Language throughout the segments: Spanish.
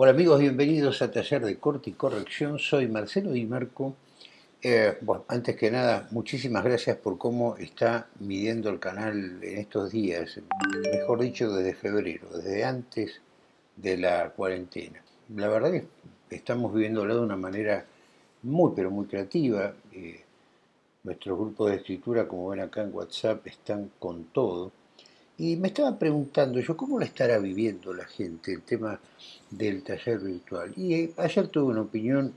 Hola amigos, bienvenidos a Taller de Corte y Corrección. Soy Marcelo Di Marco. Eh, antes que nada, muchísimas gracias por cómo está midiendo el canal en estos días, mejor dicho, desde febrero, desde antes de la cuarentena. La verdad que estamos viviéndolo de una manera muy, pero muy creativa. Eh, nuestros grupos de escritura, como ven acá en WhatsApp, están con todo. Y me estaba preguntando yo, ¿cómo la estará viviendo la gente el tema del taller virtual? Y eh, ayer tuve una opinión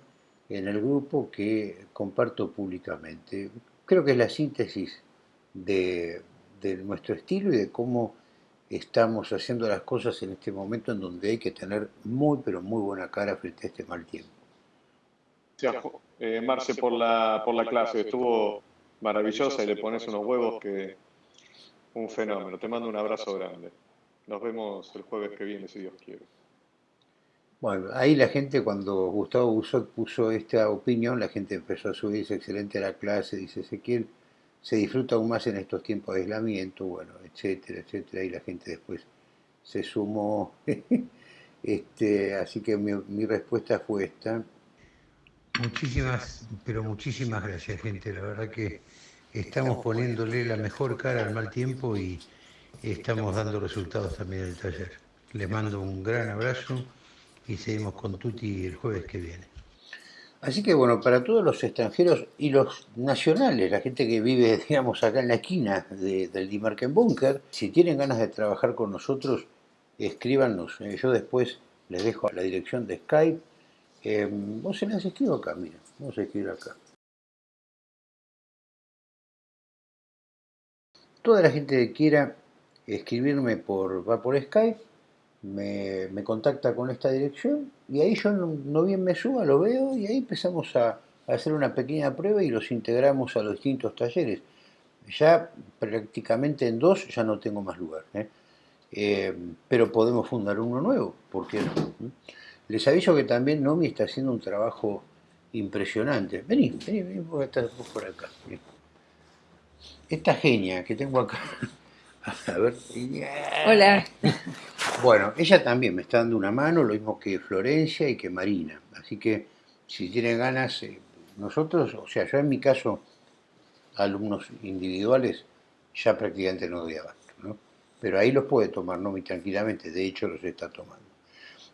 en el grupo que comparto públicamente. Creo que es la síntesis de, nuestro estilo y de cómo estamos haciendo las cosas en este momento en donde hay que tener muy, pero muy buena cara frente a este mal tiempo. Eh, Marce, por la, por la clase, estuvo maravillosa y le pones unos huevos que un fenómeno. Te mando un abrazo grande. Nos vemos el jueves que viene, si Dios quiere. Bueno, ahí la gente, cuando Gustavo Busot puso esta opinión, la gente empezó a subir, dice, excelente la clase, dice Ezequiel, se disfruta aún más en estos tiempos de aislamiento, bueno, etcétera, etcétera, y la gente después se sumó. este, así que mi, mi respuesta fue esta. Muchísimas, pero muchísimas gracias, gente. La verdad que estamos poniéndole la mejor cara al mal tiempo y estamos dando resultados también en el taller. Les mando un gran abrazo y seguimos con Tuti el jueves que viene. Así que bueno, para todos los extranjeros y los nacionales, la gente que vive, digamos, acá en la esquina del Dimarken Bunker, si tienen ganas de trabajar con nosotros, escríbanos. Eh, yo después les dejo la dirección de Skype. Eh, o se las escribo acá, mira, vamos a escribir acá. Toda la gente que quiera escribirme por, por Skype, me, contacta con esta dirección y ahí yo no, bien me suba, lo veo y ahí empezamos a, hacer una pequeña prueba y los integramos a los distintos talleres. Ya prácticamente en dos ya no tengo más lugar, ¿eh? Eh, pero podemos fundar uno nuevo, ¿por qué no? Les aviso que también Nomi está haciendo un trabajo impresionante. Vení, vení, vení, vos estás por acá esta genia que tengo acá, a ver. Hola. Bueno, ella también me está dando una mano, lo mismo que Florencia y que Marina. Así que si tienen ganas, eh, nosotros, o sea, yo en mi caso, alumnos individuales, ya prácticamente no doy abasto, ¿no? Pero ahí los puede tomar no muy tranquilamente, de hecho los está tomando.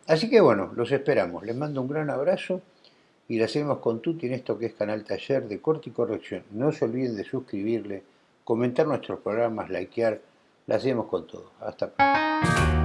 Así que bueno, los esperamos. Les mando un gran abrazo y la hacemos con Tuti en esto que es Canal Taller de Corte y Corrección. No se olviden de suscribirle comentar nuestros programas, likear, la hacemos con todo. Hasta pronto.